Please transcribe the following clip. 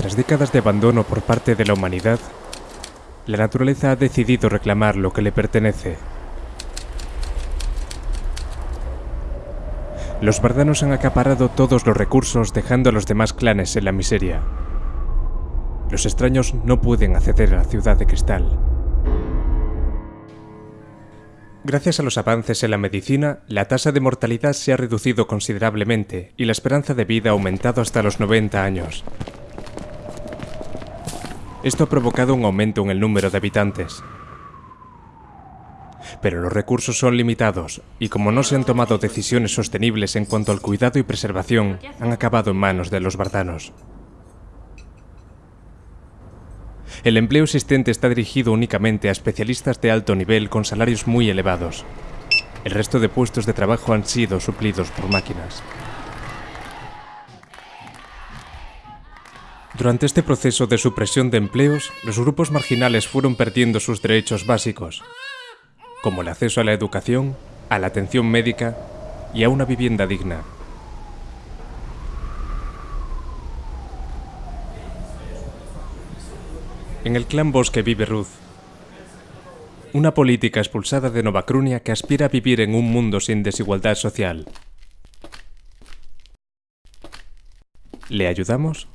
Tras décadas de abandono por parte de la humanidad, la naturaleza ha decidido reclamar lo que le pertenece. Los bardanos han acaparado todos los recursos dejando a los demás clanes en la miseria. Los extraños no pueden acceder a la ciudad de cristal. Gracias a los avances en la medicina, la tasa de mortalidad se ha reducido considerablemente y la esperanza de vida ha aumentado hasta los 90 años. Esto ha provocado un aumento en el número de habitantes. Pero los recursos son limitados y como no se han tomado decisiones sostenibles en cuanto al cuidado y preservación, han acabado en manos de los bardanos. El empleo existente está dirigido únicamente a especialistas de alto nivel con salarios muy elevados. El resto de puestos de trabajo han sido suplidos por máquinas. Durante este proceso de supresión de empleos, los grupos marginales fueron perdiendo sus derechos básicos, como el acceso a la educación, a la atención médica y a una vivienda digna. En el clan Bosque vive Ruth, una política expulsada de Novacrunia que aspira a vivir en un mundo sin desigualdad social. ¿Le ayudamos?